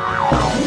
Wow.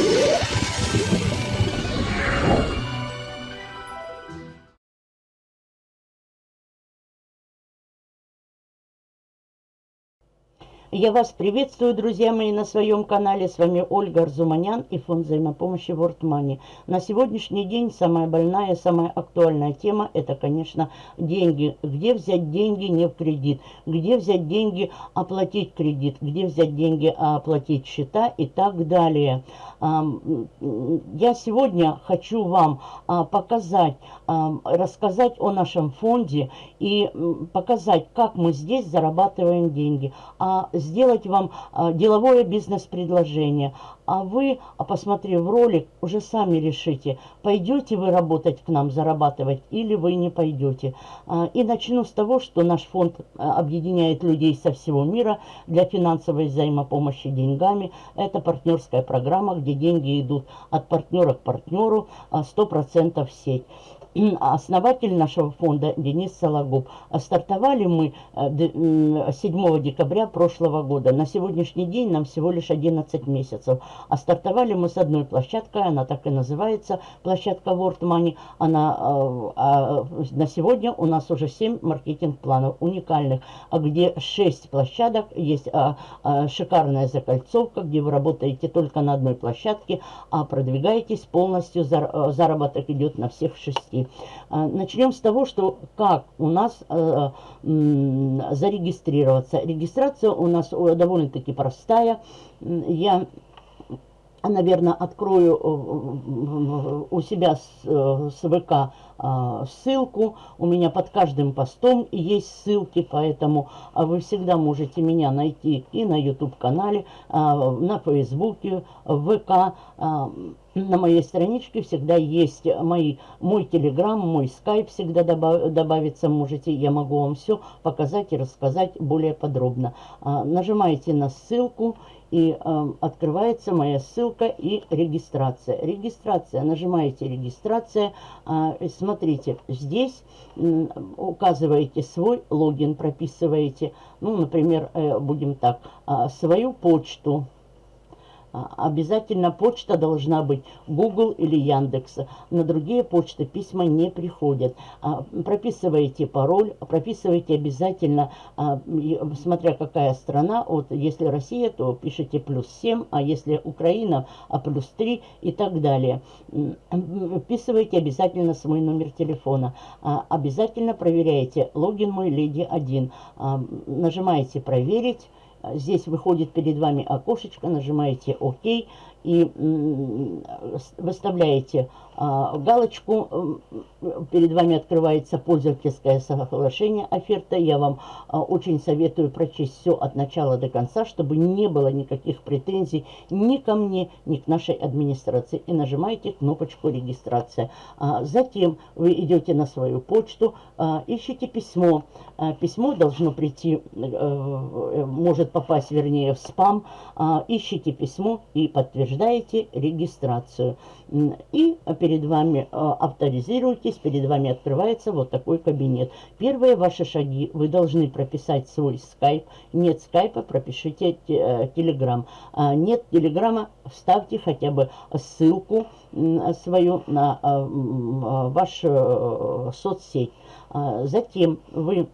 Я вас приветствую, друзья мои, на своем канале. С вами Ольга Арзуманян и фонд взаимопомощи World Money. На сегодняшний день самая больная, самая актуальная тема – это, конечно, деньги. Где взять деньги не в кредит? Где взять деньги оплатить кредит? Где взять деньги оплатить счета и так далее? Я сегодня хочу вам а, показать, рассказать о нашем фонде и показать, как мы здесь зарабатываем деньги. А сделать вам а, деловое бизнес-предложение. А вы, а посмотрев ролик, уже сами решите, пойдете вы работать к нам, зарабатывать, или вы не пойдете. А, и начну с того, что наш фонд объединяет людей со всего мира для финансовой взаимопомощи деньгами. Это партнерская программа, где деньги идут от партнера к партнеру 100% в сеть основатель нашего фонда Денис Сологуб. Стартовали мы 7 э, декабря прошлого года. На сегодняшний день нам всего лишь 11 месяцев. А стартовали мы с одной площадкой, она так и называется, площадка World Money. Она, э, а, на сегодня у нас уже 7 маркетинг-планов уникальных, а где 6 площадок, есть а, а, шикарная закольцовка, где вы работаете только на одной площадке, а продвигаетесь полностью, заработок идет на всех шести. А, начнем с того, что как у нас э, зарегистрироваться. Регистрация у нас довольно-таки простая. Я наверное, открою э, у себя с, э, ВК а, ссылку. У меня под каждым постом есть ссылки, поэтому а, вы всегда можете меня найти и на YouTube-канале, на Фейсбуке, в ВК. На моей страничке всегда есть мои, мой телеграм, мой скайп всегда добав, добавиться можете. Я могу вам все показать и рассказать более подробно. Нажимаете на ссылку и э, открывается моя ссылка и регистрация. Регистрация, нажимаете регистрация, э, смотрите, здесь э, указываете свой логин, прописываете, ну, например, э, будем так, э, свою почту, а, обязательно почта должна быть Google или Яндекс. На другие почты письма не приходят. А, прописываете пароль, прописывайте обязательно, а, смотря какая страна. Вот если Россия, то пишите плюс 7, а если Украина, а плюс 3 и так далее. Вписывайте обязательно свой номер телефона. Обязательно проверяйте логин мой леди 1. Нажимаете проверить. Здесь выходит перед вами окошечко, нажимаете ОК и выставляете а, галочку, перед вами открывается пользовательское соглашение, оферта. Я вам а, очень советую прочесть все от начала до конца, чтобы не было никаких претензий ни ко мне, ни к нашей администрации. И нажимаете кнопочку регистрация. А, затем вы идете на свою почту, ищите письмо. Письмо должно прийти, э, может попасть, вернее, в спам. Ищите письмо и подтверждаете регистрацию. И перед вами э, авторизируйтесь, перед вами открывается вот такой кабинет. Первые ваши шаги, вы должны прописать свой скайп. Нет скайпа, пропишите э, телеграм. А нет телеграма, вставьте хотя бы ссылку свою на э, вашу соцсеть. А, затем вы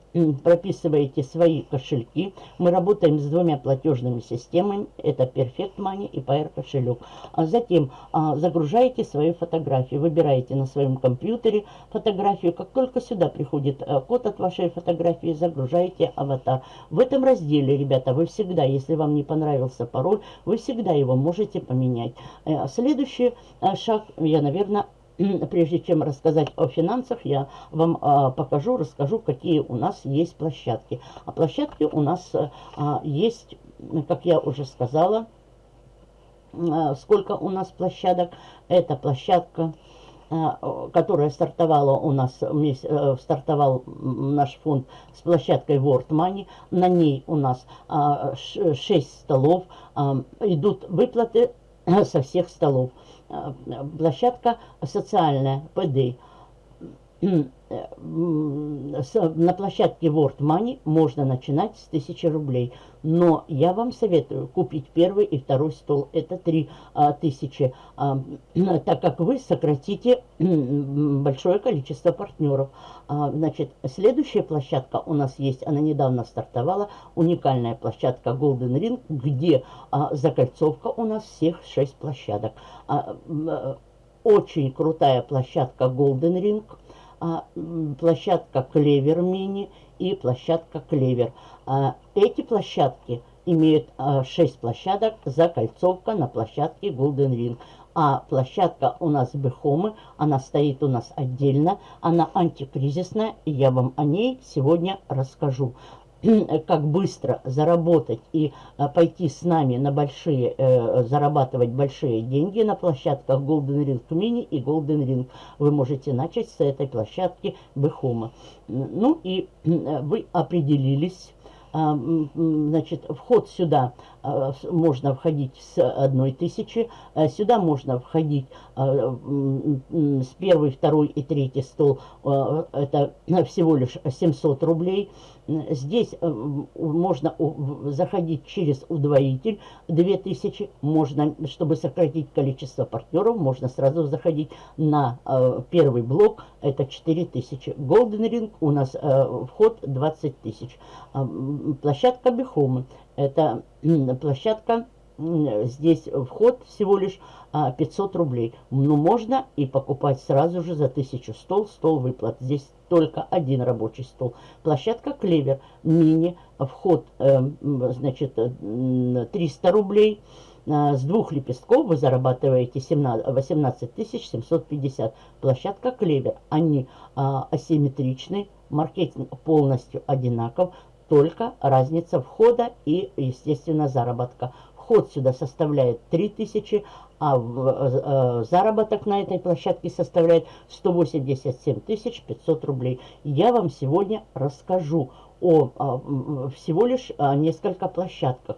прописываете свои кошельки. Мы работаем с двумя платежными системами. Это Perfect Money и PR кошелек. А затем а, загружаете свои фотографии. Выбираете на своем компьютере фотографию. Как только сюда приходит код от вашей фотографии, загружаете аватар. В этом разделе, ребята, вы всегда, если вам не понравился пароль, вы всегда его можете поменять. Э, следующий шаг, я, наверное, прежде чем рассказать о финансах, я вам а, покажу, расскажу, какие у нас есть площадки. А площадки у нас а, есть, как я уже сказала, а, сколько у нас площадок. Это площадка, а, которая стартовала у нас, а, стартовал наш фонд с площадкой World Money. На ней у нас а, 6 столов, а, идут выплаты со всех столов. Э, площадка социальная, ПД. На площадке World Money можно начинать с 1000 рублей. Но я вам советую купить первый и второй стол. Это 3000, а, так как вы сократите большое количество партнеров. А, значит, следующая площадка у нас есть, она недавно стартовала, уникальная площадка Golden Ring, где а, закольцовка у нас всех 6 площадок. Очень крутая площадка Golden Ring – а, площадка Клевер Мини и площадка Клевер. А, эти площадки имеют а, 6 площадок, закольцовка на площадке Golden Ring. А площадка у нас Бехомы, она стоит у нас отдельно, она антикризисная, и я вам о ней сегодня расскажу. Как быстро заработать и а, пойти с нами на большие, э, зарабатывать большие деньги на площадках Golden Ring Mini и Golden Ring. Вы можете начать с этой площадки Бехома. Ну и вы определились а, значит, вход сюда можно входить с одной тысячи, а, сюда можно входить с первый, второй и третий стол, это всего лишь 700 рублей. Здесь можно заходить через удвоитель 2000, можно, чтобы сократить количество партнеров, можно сразу заходить на первый блок, это 4000. Golden Ring у нас вход 20 тысяч площадка Бихомы. Это площадка, здесь вход всего лишь 500 а, рублей. Но можно и покупать сразу же за 1000 стол, стол выплат. Здесь только один рабочий стол. Площадка Клевер, мини, вход, э, значит, 300 рублей. А, с двух лепестков вы зарабатываете 17, 18 750. Площадка Клевер, они а, асимметричны, маркетинг полностью одинаков, только разница входа и, естественно, заработка. Вход сюда составляет 3000, а в, э, заработок на этой площадке составляет 187 500 рублей. Я вам сегодня расскажу о, о всего лишь о несколько площадках.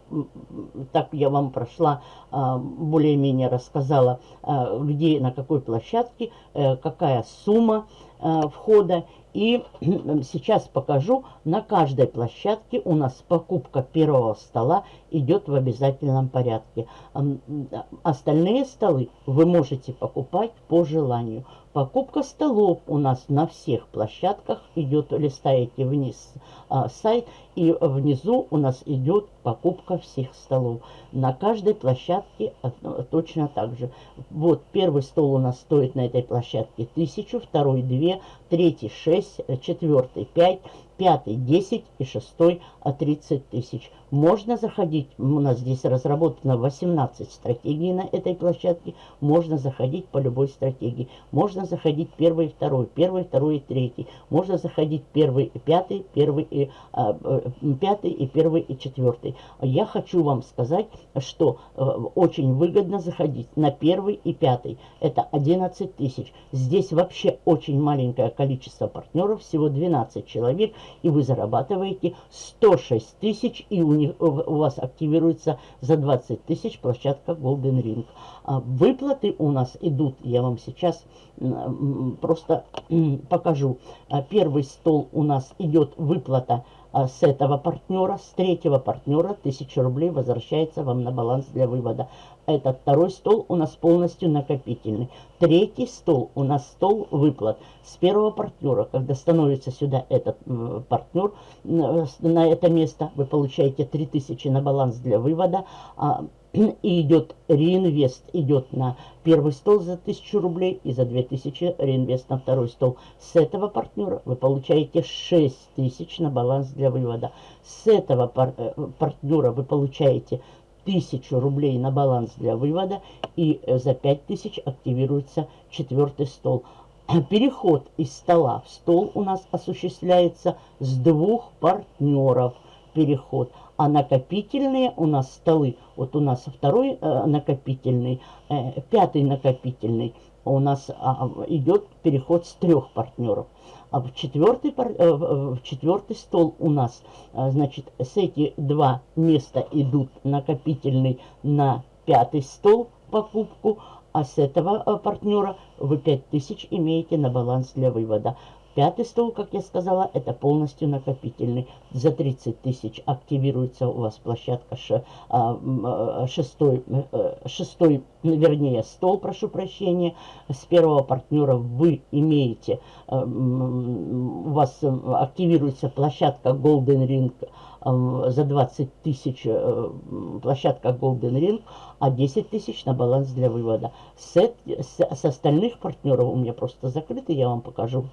Так я вам прошла, а, более-менее рассказала, а, где, на какой площадке, э, какая сумма а, входа и сейчас покажу, на каждой площадке у нас покупка первого стола идет в обязательном порядке. Остальные столы вы можете покупать по желанию. Покупка столов у нас на всех площадках идет, листаете вниз а, сайт, и внизу у нас идет покупка всех столов. На каждой площадке точно так же. Вот первый стол у нас стоит на этой площадке 1000, второй 2, третий 6, четвертый 5, пятый 10 и шестой 30 тысяч. Можно заходить, у нас здесь разработано 18 стратегий на этой площадке, можно заходить по любой стратегии. Можно заходить первый второй, первый, второй и третий. Можно заходить первый пятый, первый и, а, э, пятый и первый и четвертый. Я хочу вам сказать, что э, очень выгодно заходить на первый и пятый. Это 11 тысяч. Здесь вообще очень маленькое количество партнеров, всего 12 человек и вы зарабатываете 106 тысяч, и у, них, у вас активируется за 20 тысяч площадка Golden Ring. А выплаты у нас идут, я вам сейчас просто покажу. А первый стол у нас идет выплата а с этого партнера, с третьего партнера 1000 рублей возвращается вам на баланс для вывода. Этот второй стол у нас полностью накопительный. Третий стол у нас стол выплат. С первого партнера, когда становится сюда этот партнер на это место, вы получаете 3000 на баланс для вывода. А и идет реинвест, идет на первый стол за 1000 рублей и за 2000 реинвест на второй стол. С этого партнера вы получаете 6000 на баланс для вывода. С этого пар э, партнера вы получаете 1000 рублей на баланс для вывода и э, за 5000 активируется четвертый стол. Переход из стола в стол у нас осуществляется с двух партнеров. Переход а накопительные у нас столы, вот у нас второй э, накопительный, э, пятый накопительный, у нас а, идет переход с трех партнеров. А в четвертый, э, в четвертый стол у нас, э, значит, с эти два места идут накопительный на пятый стол, покупку, а с этого э, партнера вы 5000 имеете на баланс для вывода. Пятый стол, как я сказала, это полностью накопительный. За 30 тысяч активируется у вас площадка ш, а, а, шестой, э, шестой, вернее, стол, прошу прощения. С первого партнера вы имеете, э, у вас активируется площадка Golden Ring э, за 20 тысяч площадка Golden Ring, а 10 тысяч на баланс для вывода. С, с, с остальных партнеров у меня просто закрыты, я вам покажу.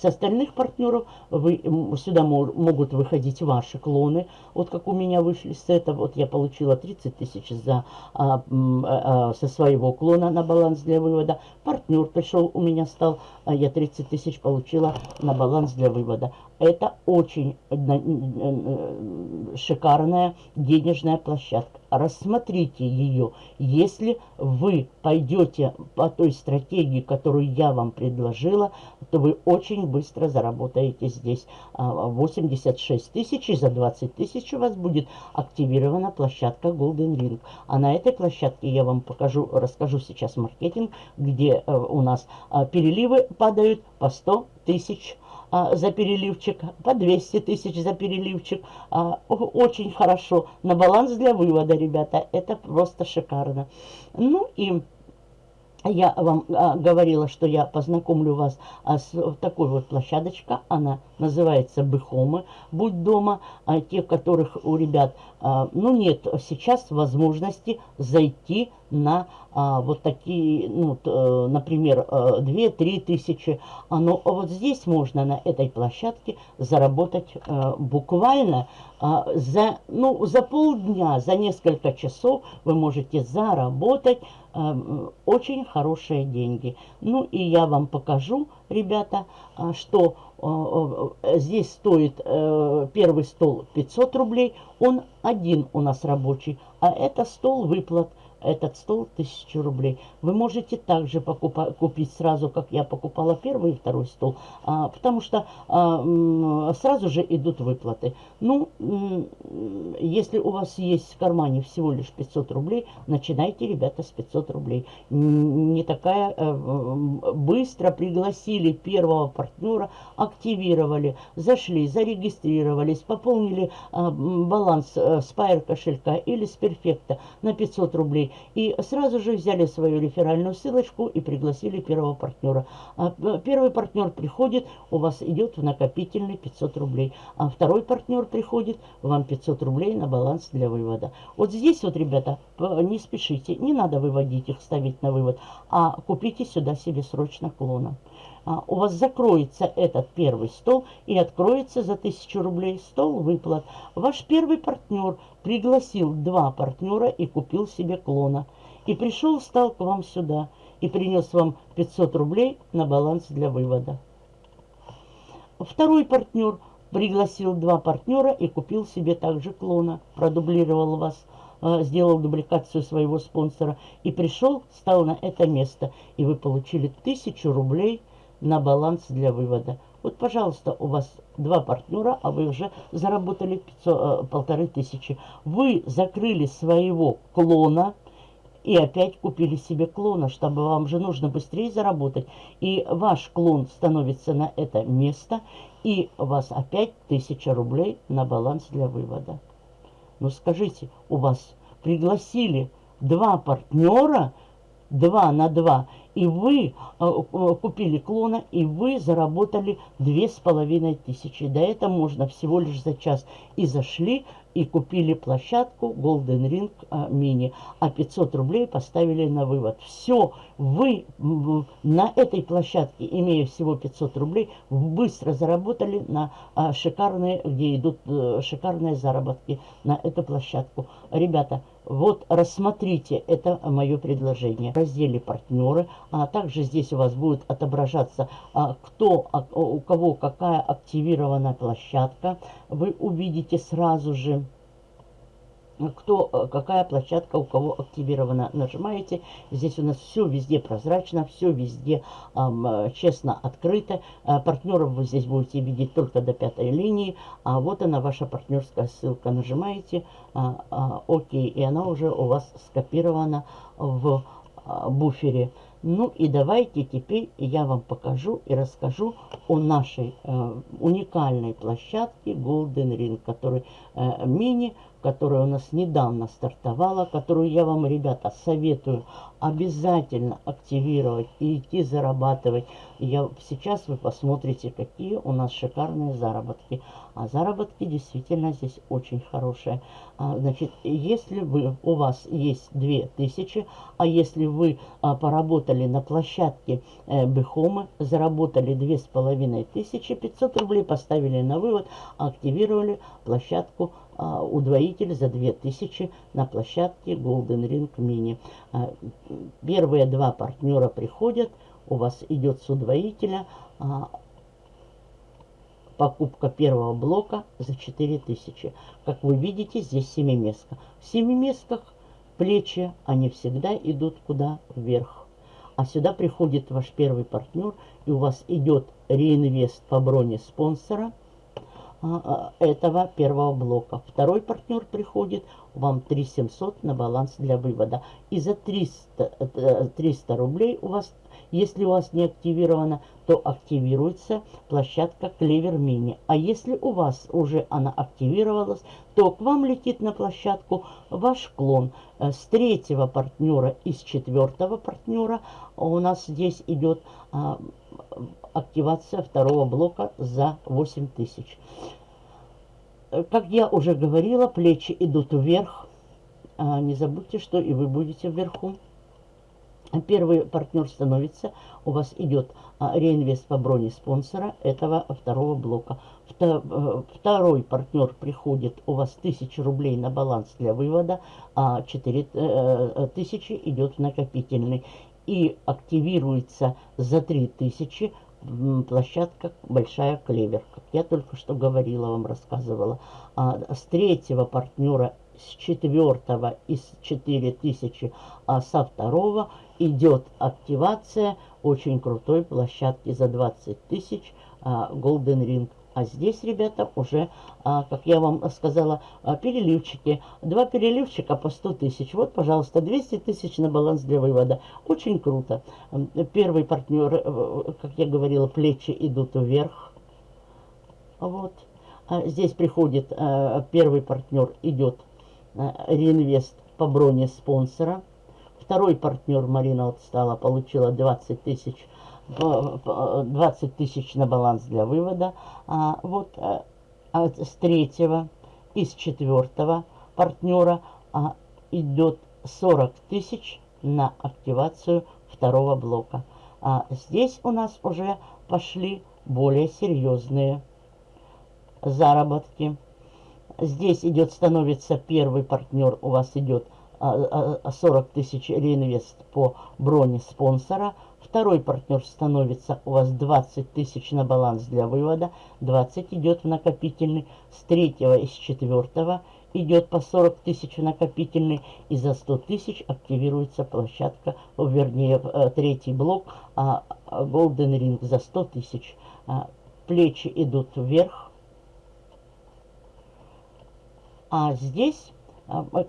С остальных партнеров вы, сюда могут выходить ваши клоны. Вот как у меня вышли с этого. Вот я получила 30 тысяч за, а, а, со своего клона на баланс для вывода. Партнер пришел, у меня стал, а я 30 тысяч получила на баланс для вывода. Это очень э, э, шикарная денежная площадка. Рассмотрите ее. Если вы пойдете по той стратегии, которую я вам предложила, то вы очень быстро заработаете здесь 86 а, тысяч. И за 20 тысяч у вас будет активирована площадка Golden Ring. А на этой площадке я вам покажу, расскажу сейчас маркетинг, где э, у нас а, переливы падают по 100 тысяч за переливчик, по 200 тысяч за переливчик. А, очень хорошо. На баланс для вывода, ребята. Это просто шикарно. Ну и я вам а, говорила, что я познакомлю вас а, с такой вот площадочка. Она называется Быхомы. Будь дома. А, те, которых у ребят, а, ну нет сейчас возможности зайти на а, вот такие, ну, т, например, 2-3 тысячи. А, но вот здесь можно на этой площадке заработать а, буквально а, за, ну, за полдня, за несколько часов вы можете заработать очень хорошие деньги. Ну и я вам покажу, ребята, э, что э, э, здесь стоит первый стол 500 рублей, он один у нас рабочий, а это стол выплат – этот стол 1000 рублей. Вы можете также покупать, купить сразу, как я покупала первый и второй стол, а, потому что а, сразу же идут выплаты. Ну, если у вас есть в кармане всего лишь 500 рублей, начинайте, ребята, с 500 рублей. Не такая... А, быстро пригласили первого партнера, активировали, зашли, зарегистрировались, пополнили а, баланс а, Spire кошелька или с перфекта на 500 рублей и сразу же взяли свою реферальную ссылочку и пригласили первого партнера. А, э, первый партнер приходит, у вас идет в накопительный 500 рублей. А второй партнер приходит, вам 500 рублей на баланс для вывода. Вот здесь вот, ребята, не спешите, не надо выводить их, ставить на вывод, а купите сюда себе срочно клона. А, у вас закроется этот первый стол и откроется за 1000 рублей стол выплат. Ваш первый партнер пригласил два партнера и купил себе клона. И пришел, встал к вам сюда и принес вам 500 рублей на баланс для вывода. Второй партнер пригласил два партнера и купил себе также клона, продублировал вас, а, сделал дубликацию своего спонсора и пришел, стал на это место. И вы получили 1000 рублей на баланс для вывода. Вот, пожалуйста, у вас два партнера, а вы уже заработали 500, э, полторы тысячи. Вы закрыли своего клона и опять купили себе клона, чтобы вам же нужно быстрее заработать. И ваш клон становится на это место, и у вас опять тысяча рублей на баланс для вывода. Ну скажите, у вас пригласили два партнера, два на два, и вы э, э, купили клона, и вы заработали две с половиной тысячи. Да это можно всего лишь за час. И зашли, и купили площадку Golden Ring а, Mini, а 500 рублей поставили на вывод. Все, вы на этой площадке, имея всего 500 рублей, быстро заработали на шикарные, где идут шикарные заработки на эту площадку. Ребята, вот рассмотрите, это мое предложение. В разделе партнеры, а также здесь у вас будет отображаться, а, кто, а, у кого какая активирована площадка. Вы увидите сразу же кто, э, какая площадка у кого активирована. Нажимаете. Здесь у нас все везде прозрачно, все везде эм, честно открыто. Э, партнеров вы здесь будете видеть только до пятой линии. А вот она, ваша партнерская ссылка. Нажимаете э, э, ОК, и она уже у вас скопирована в э, буфере. Ну и давайте теперь я вам покажу и расскажу о нашей э, уникальной площадке Golden Ring, который мини которая у нас недавно стартовала, которую я вам, ребята, советую обязательно активировать и идти зарабатывать. Я, сейчас вы посмотрите, какие у нас шикарные заработки. А заработки действительно здесь очень хорошие. А, значит, если вы, у вас есть 2000, а если вы а, поработали на площадке э, Бехомы, заработали 2500, 500 рублей поставили на вывод, активировали площадку удвоитель за 2000 на площадке Golden Ring Mini. А, первые два партнера приходят, у вас идет с удвоителя а, покупка первого блока за 4000. Как вы видите, здесь семиместка. В семиместках плечи, они всегда идут куда? Вверх. А сюда приходит ваш первый партнер, и у вас идет реинвест по броне спонсора – а, а, этого первого блока. Второй партнер приходит, вам 3700 на баланс для вывода. И за 300, 300 э, рублей у вас, если у вас не активировано, то активируется площадка Клевер Мини. А если у вас уже она активировалась, то к вам летит на площадку ваш клон. Э, с третьего партнера и с четвертого партнера у нас здесь идет а, активация второго блока за 8000. Э, как я уже говорила, плечи идут вверх. А не забудьте, что и вы будете вверху. Первый партнер становится, у вас идет а, реинвест по броне спонсора этого второго блока. Э, второй партнер приходит, у вас 1000 рублей на баланс для вывода, а 4000 э, идет в накопительный. И активируется за 3000 площадка Большая Клевер, как я только что говорила, вам рассказывала. А, с третьего партнера, с четвертого и с 4000, а со второго идет активация очень крутой площадки за 20 тысяч а, Golden Ring. А здесь, ребята, уже, а, как я вам сказала, а, переливчики. Два переливчика по 100 тысяч. Вот, пожалуйста, 200 тысяч на баланс для вывода. Очень круто. Первый партнер, э, как я говорила, плечи идут вверх. Вот. А здесь приходит первый партнер, идет реинвест по броне спонсора. Второй партнер, Марина вот стала, получила 20 тысяч 20 тысяч на баланс для вывода. А, вот а, а с третьего и с четвертого партнера а, идет 40 тысяч на активацию второго блока. А здесь у нас уже пошли более серьезные заработки. Здесь идет, становится первый партнер, у вас идет 40 тысяч реинвест по броне спонсора, Второй партнер становится. У вас 20 тысяч на баланс для вывода, 20 идет в накопительный, с третьего и с четвертого идет по 40 тысяч в накопительный, и за 100 тысяч активируется площадка, вернее, э, третий блок, а, а Golden Ring за 100 тысяч. А, плечи идут вверх, а здесь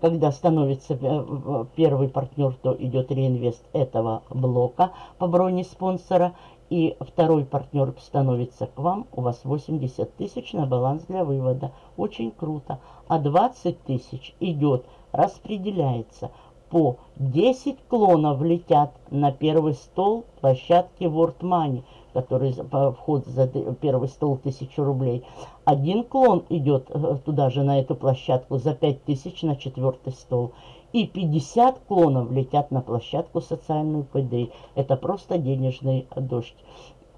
когда становится э, первый партнер, то идет реинвест этого блока по броне спонсора. И второй партнер становится к вам, у вас 80 тысяч на баланс для вывода. Очень круто. А 20 тысяч идет, распределяется по 10 клонов летят на первый стол площадки World Money который вход за первый стол 1000 рублей. Один клон идет э, туда же, на эту площадку, за 5000 на четвертый стол. И 50 клонов летят на площадку социальную ПД. Это просто денежный дождь.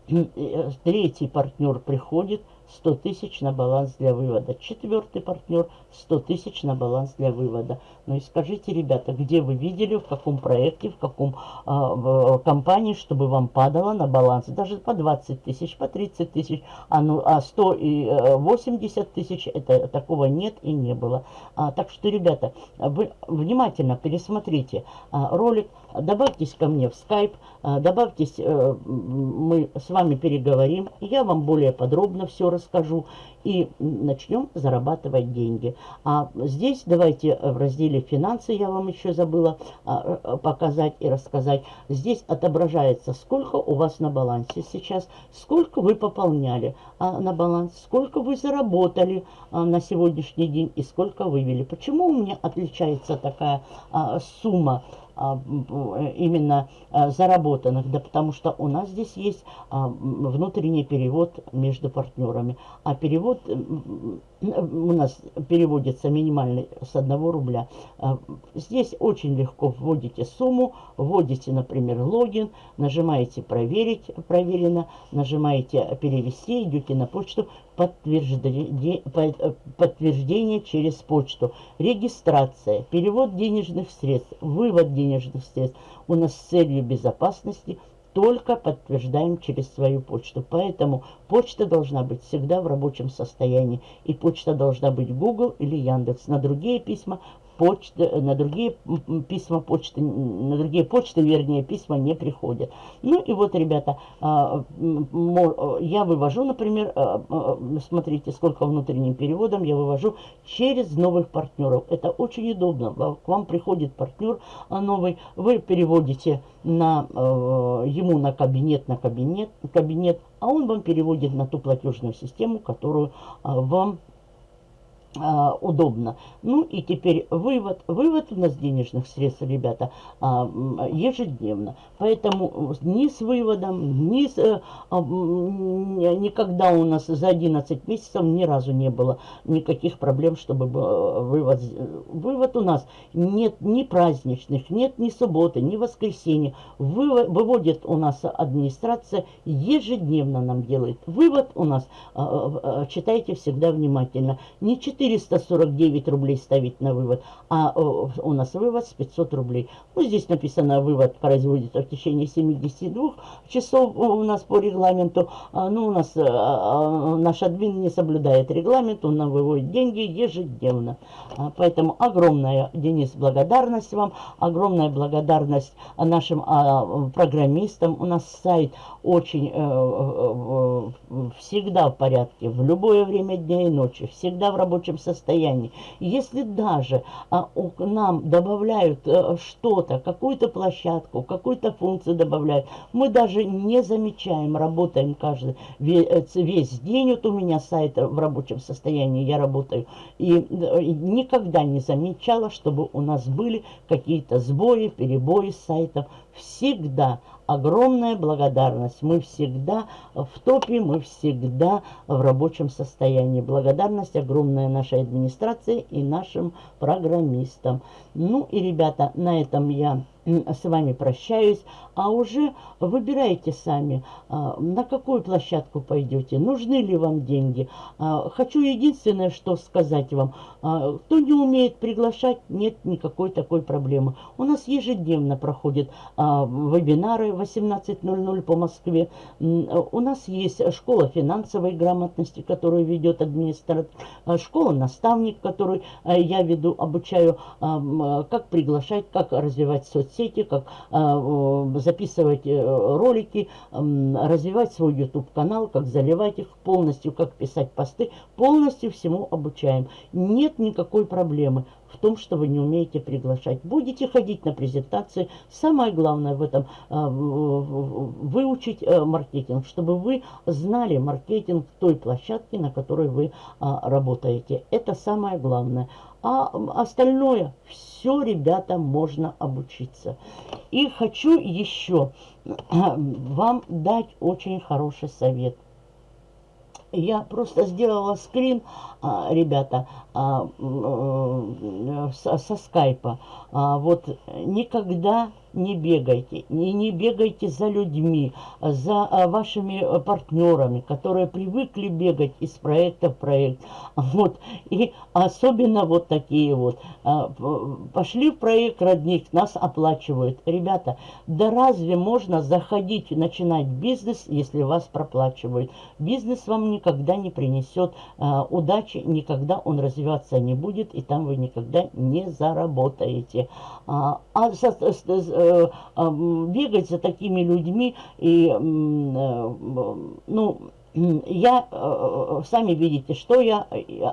Э, третий партнер приходит, 100 тысяч на баланс для вывода. Четвертый партнер 100 тысяч на баланс для вывода. Ну и скажите, ребята, где вы видели, в каком проекте, в каком э, в компании, чтобы вам падало на баланс даже по 20 тысяч, по 30 тысяч, а, ну, а 180 э, тысяч, это такого нет и не было. А, так что, ребята, вы внимательно пересмотрите а, ролик, добавьтесь ко мне в скайп, а, добавьтесь, а, мы с вами переговорим, я вам более подробно все расскажу и начнем зарабатывать деньги. А здесь давайте в разделе «Финансы» я вам еще забыла а, показать и рассказать. Здесь отображается, сколько у вас на балансе сейчас, сколько вы пополняли а, на баланс, сколько вы заработали а, на сегодняшний день и сколько вывели. Почему у меня отличается такая сумма? А, именно а, заработанных, да потому что у нас здесь есть а, внутренний перевод между партнерами, а перевод у нас переводится минимальный с 1 рубля. Здесь очень легко вводите сумму, вводите, например, логин, нажимаете «Проверить», «Проверено», нажимаете «Перевести», идете на почту, подтверждение, подтверждение через почту, регистрация, перевод денежных средств, вывод денежных средств. У нас с целью безопасности только подтверждаем через свою почту. Поэтому почта должна быть всегда в рабочем состоянии. И почта должна быть Google или Яндекс. На другие письма почты, на другие письма почты, на другие почты, вернее, письма не приходят. Ну и вот, ребята, а, я вывожу, например, а, а, смотрите, сколько внутренним переводом я вывожу через новых партнеров. Это очень удобно. К вам приходит партнер новый, вы переводите на, ему на кабинет, на кабинет, кабинет, а он вам переводит на ту платежную систему, которую вам а, удобно. Ну и теперь вывод. Вывод у нас денежных средств, ребята, а, ежедневно. Поэтому ни с выводом, ни с, э, а, никогда у нас за 11 месяцев ни разу не было никаких проблем, чтобы э, вывод. Вывод у нас нет ни праздничных, нет ни субботы, ни воскресенья. Вывод, выводит у нас администрация, ежедневно нам делает. Вывод у нас, читайте всегда внимательно, не 4 449 рублей ставить на вывод, а у нас вывод с 500 рублей. Ну, здесь написано, вывод производится в течение 72 часов у нас по регламенту. А, ну, у нас а, а, наш админ не соблюдает регламент, он нам выводит деньги ежедневно. А, поэтому огромная, Денис, благодарность вам, огромная благодарность нашим программистам. У нас сайт очень э, э, э, всегда в порядке, в любое время дня и ночи, всегда в рабочем состоянии. Если даже а, нам добавляют а, что-то, какую-то площадку, какую-то функцию добавляют, мы даже не замечаем, работаем каждый весь, весь день. Вот у меня сайт в рабочем состоянии, я работаю, и, и никогда не замечала, чтобы у нас были какие-то сбои, перебои с сайтом. Всегда огромная благодарность. Мы всегда в топе, мы всегда в рабочем состоянии. Благодарность огромная нашей администрации и нашим программистам. Ну и, ребята, на этом я с вами прощаюсь, а уже выбирайте сами, а, на какую площадку пойдете, нужны ли вам деньги. А, хочу единственное, что сказать вам, а, кто не умеет приглашать, нет никакой такой проблемы. У нас ежедневно проходят вебинары 18.00 по Москве. У нас есть школа финансовой грамотности, которую ведет администратор, школа наставник, который я веду, обучаю, как приглашать, как развивать соцсети соцсети, как а, записывать э, ролики, развивать свой YouTube-канал, как заливать их полностью, как писать посты. Полностью всему обучаем. Нет никакой проблемы в том, что вы не умеете приглашать. Будете ходить на презентации. Самое главное в этом а, выучить э, маркетинг, чтобы вы знали маркетинг той площадки, на которой вы а, работаете. Это самое главное. А остальное все, ребята, можно обучиться. И хочу еще вам дать очень хороший совет. Я просто сделала скрин, а, ребята, а, э, со скайпа. А, вот никогда не бегайте, не, не бегайте за людьми, за а, вашими э, партнерами, которые привыкли бегать из проекта в проект. Вот. И особенно вот такие вот. А, пошли в проект родник, нас оплачивают. Ребята, да разве можно заходить и начинать бизнес, если вас проплачивают? Бизнес вам никогда не принесет а, удачи, никогда он развиваться не будет, и там вы никогда не заработаете. А, а а, бегать за такими людьми и, э, ну, я, э, сами видите, что я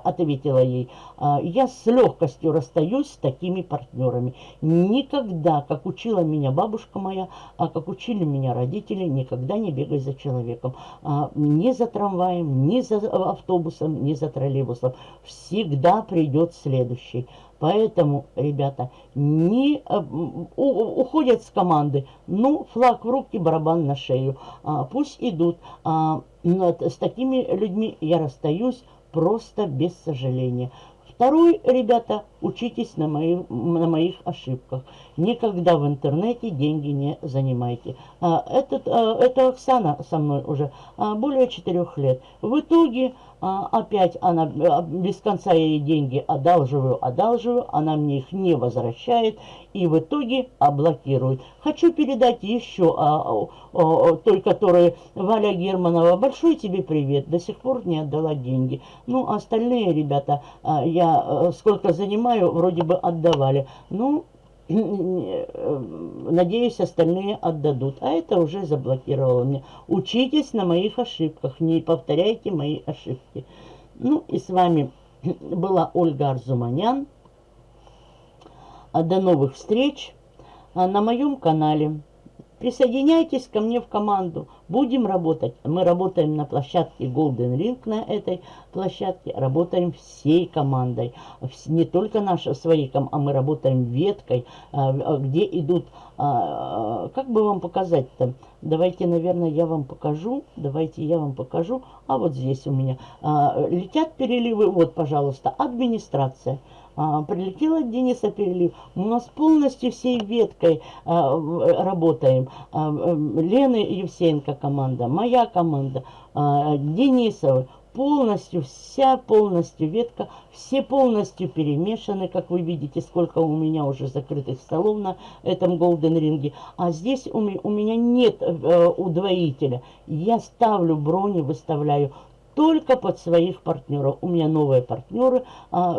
ответила ей. А, я с легкостью расстаюсь с такими партнерами. Никогда, как учила меня бабушка моя, а как учили меня родители, никогда не бегай за человеком. А, ни за трамваем, ни за автобусом, ни за троллейбусом. Всегда придет следующий. Поэтому, ребята, не э, у, уходят с команды. Ну, флаг в руки, барабан на шею. А, пусть идут. А, с такими людьми я расстаюсь просто без сожаления. Второй, ребята, учитесь на, мои, на моих ошибках. Никогда в интернете деньги не занимайте. А, этот, а, это Оксана со мной уже а, более четырех лет. В итоге а, опять она а, без конца ей деньги одалживаю, одалживаю, она мне их не возвращает и в итоге облокирует. Хочу передать еще а, а, той, которая Валя Германова. Большой тебе привет, до сих пор не отдала деньги. Ну, остальные ребята, а, я а, сколько занимаю, вроде бы отдавали. Ну, Надеюсь, остальные отдадут. А это уже заблокировало мне. Учитесь на моих ошибках. Не повторяйте мои ошибки. Ну и с вами была Ольга Арзуманян. А до новых встреч а, на моем канале. Присоединяйтесь ко мне в команду. Будем работать. Мы работаем на площадке Golden Ring, на этой площадке. Работаем всей командой. Не только наши свои, а мы работаем веткой, а, а, где идут... А, как бы вам показать-то? Давайте, наверное, я вам покажу. Давайте я вам покажу. А вот здесь у меня летят переливы. Вот, пожалуйста, администрация а, прилетел от Дениса перелив. У нас полностью всей веткой а, работаем. А, Лены Евсеенко команда, моя команда, а. Полностью, вся полностью ветка, все полностью перемешаны, как вы видите, сколько у меня уже закрытых столов на этом голден ринге. А здесь у меня, у меня нет э, удвоителя. Я ставлю брони, выставляю только под своих партнеров. У меня новые партнеры, а,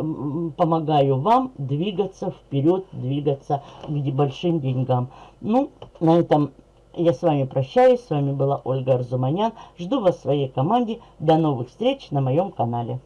помогаю вам двигаться вперед, двигаться к большим деньгам. Ну, на этом я с вами прощаюсь. С вами была Ольга Арзуманян. Жду вас в своей команде. До новых встреч на моем канале.